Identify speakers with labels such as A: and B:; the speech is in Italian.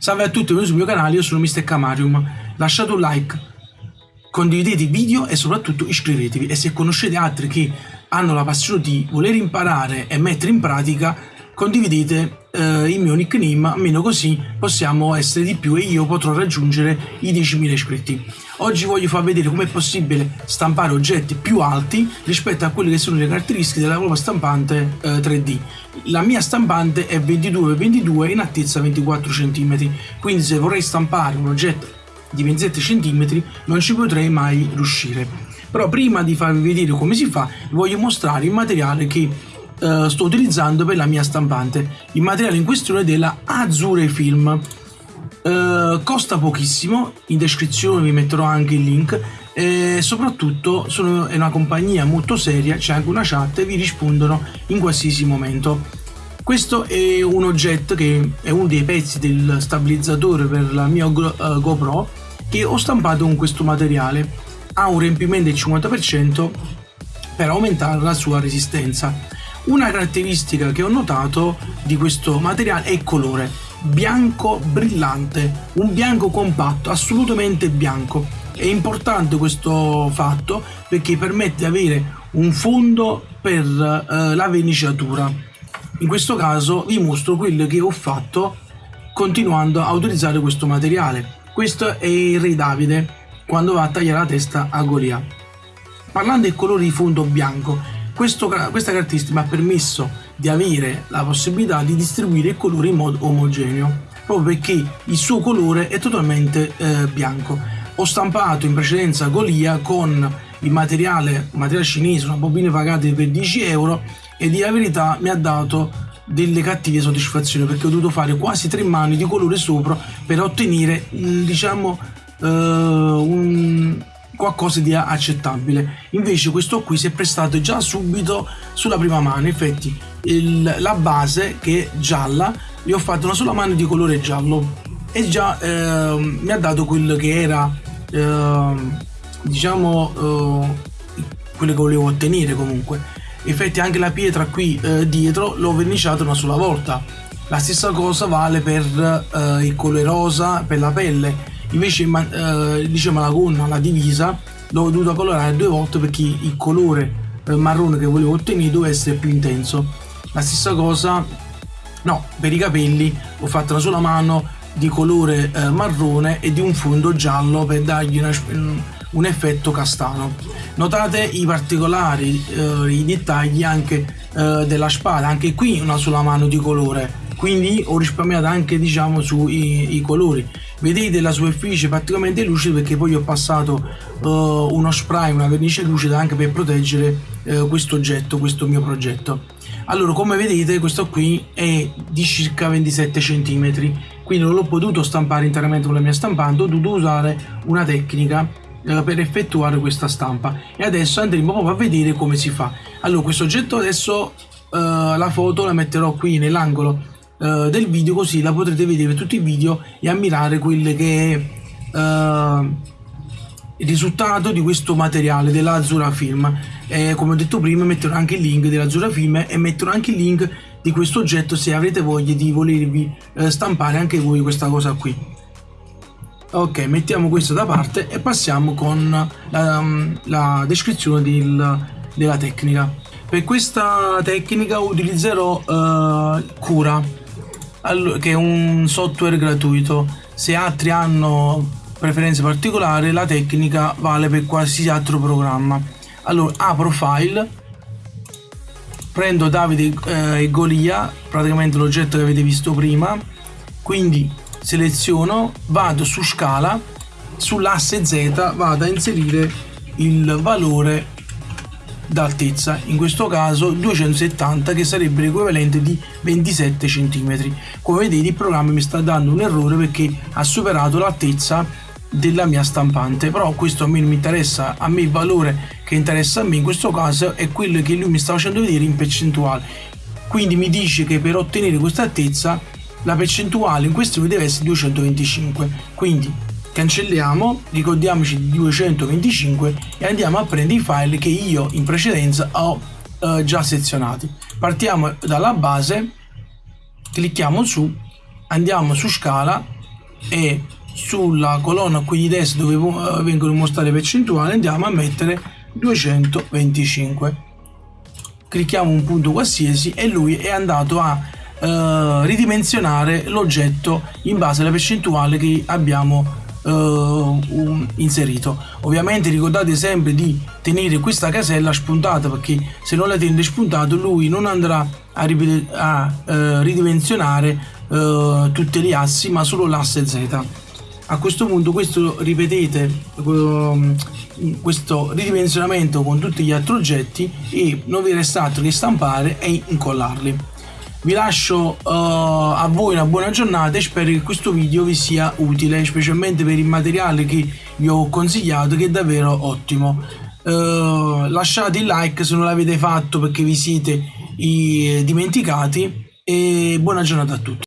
A: Salve a tutti, benvenuti sul mio canale, io sono Mr. Camarium. Lasciate un like, condividete il video e soprattutto iscrivetevi. E se conoscete altri che hanno la passione di voler imparare e mettere in pratica, condividete eh, il mio nickname, almeno così possiamo essere di più e io potrò raggiungere i 10.000 iscritti. Oggi voglio far vedere come è possibile stampare oggetti più alti rispetto a quelle che sono le caratteristiche della nuova stampante eh, 3D. La mia stampante è 22x22 in altezza 24 cm, quindi se vorrei stampare un oggetto di 27 cm non ci potrei mai riuscire. Però prima di farvi vedere come si fa, voglio mostrare il materiale che uh, sto utilizzando per la mia stampante. Il materiale in questione è della Azure Film. Uh, costa pochissimo, in descrizione vi metterò anche il link e soprattutto sono, è una compagnia molto seria, c'è anche una chat e vi rispondono in qualsiasi momento. Questo è un oggetto che è uno dei pezzi del stabilizzatore per la mia uh, GoPro che ho stampato con questo materiale. Ha un riempimento del 50% per aumentare la sua resistenza. Una caratteristica che ho notato di questo materiale è il colore, bianco brillante, un bianco compatto, assolutamente bianco. È importante questo fatto perché permette di avere un fondo per eh, la verniciatura. In questo caso vi mostro quello che ho fatto continuando a utilizzare questo materiale. Questo è il Re Davide quando va a tagliare la testa a Golia. Parlando del colore di fondo bianco, questo, questa caratteristica mi ha permesso di avere la possibilità di distribuire il colore in modo omogeneo, proprio perché il suo colore è totalmente eh, bianco. Ho stampato in precedenza Golia con il materiale, materiale cinese, una bobina pagata per 10 euro e di la verità mi ha dato delle cattive soddisfazioni perché ho dovuto fare quasi tre mani di colore sopra per ottenere diciamo uh, un, qualcosa di accettabile. Invece questo qui si è prestato già subito sulla prima mano, infatti il, la base che è gialla, gli ho fatto una sola mano di colore giallo e già eh, mi ha dato quello che era eh, diciamo eh, quello che volevo ottenere comunque. Infatti anche la pietra qui eh, dietro l'ho verniciata una sola volta. La stessa cosa vale per eh, il colore rosa, per la pelle invece eh, diciamo la gonna, la divisa l'ho dovuta colorare due volte perché il colore eh, marrone che volevo ottenere doveva essere più intenso. La stessa cosa no per i capelli ho fatto una sola mano di colore eh, marrone e di un fondo giallo per dargli una, un effetto castano. Notate i particolari eh, i dettagli anche eh, della spada. Anche qui una sola mano di colore quindi ho risparmiato anche diciamo sui colori. Vedete la superficie praticamente lucida perché poi ho passato uh, uno spray una vernice lucida anche per proteggere uh, questo oggetto questo mio progetto. Allora come vedete questo qui è di circa 27 cm quindi non l'ho potuto stampare interamente con la mia stampante ho dovuto usare una tecnica uh, per effettuare questa stampa. E adesso andremo proprio a vedere come si fa. Allora questo oggetto adesso la foto la metterò qui nell'angolo uh, del video così la potrete vedere tutti i video e ammirare quello che è uh, il risultato di questo materiale dell'Azura Film. E come ho detto prima metterò anche il link dell'Azura Film e metterò anche il link di questo oggetto se avrete voglia di volervi uh, stampare anche voi questa cosa qui. Ok mettiamo questo da parte e passiamo con la, la descrizione del, della tecnica. Per questa tecnica utilizzerò uh, cura che è un software gratuito. Se altri hanno preferenze particolari, la tecnica vale per qualsiasi altro programma. Allora, apro file, prendo Davide eh, e Golia, praticamente l'oggetto che avete visto prima, quindi seleziono, vado su scala, sull'asse Z vado a inserire il valore d'altezza, in questo caso 270 che sarebbe l'equivalente di 27 cm. Come vedete il programma mi sta dando un errore perché ha superato l'altezza della mia stampante però questo a me non mi interessa a me il valore che interessa a me in questo caso è quello che lui mi sta facendo vedere in percentuale quindi mi dice che per ottenere questa altezza la percentuale in questione deve essere 225 quindi cancelliamo, ricordiamoci di 225 e andiamo a prendere i file che io in precedenza ho eh, già sezionati. Partiamo dalla base, clicchiamo su, andiamo su scala, e sulla colonna qui di destra dove eh, vengono mostrate le percentuali andiamo a mettere 225 clicchiamo un punto qualsiasi e lui è andato a eh, ridimensionare l'oggetto in base alla percentuale che abbiamo uh, inserito. Ovviamente ricordate sempre di tenere questa casella spuntata perché se non la tenete spuntata lui non andrà a, a uh, ridimensionare uh, tutte le assi ma solo l'asse Z. A questo punto questo ripetete um, questo ridimensionamento con tutti gli altri oggetti e non vi resta altro che stampare e incollarli vi lascio uh, a voi una buona giornata e spero che questo video vi sia utile specialmente per il materiale che vi ho consigliato che è davvero ottimo. Uh, lasciate il like se non l'avete fatto perché vi siete dimenticati e buona giornata a tutti